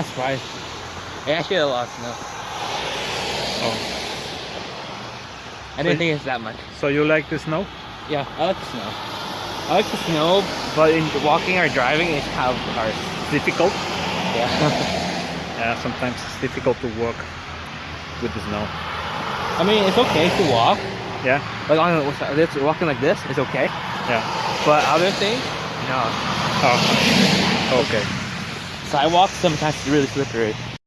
Surprised. It actually had a lot of snow. Oh. I didn't think it's that much. So you like the snow? Yeah, I like the snow. I like the snow, but in walking or driving, it's kind of hard. Difficult? Yeah. Yeah, sometimes it's difficult to walk with the snow. I mean, it's okay to walk. Yeah? Like on this, walking like this, it's okay. Yeah. But other things, no. Oh. Okay. Sidewalks sometimes it's really slippery.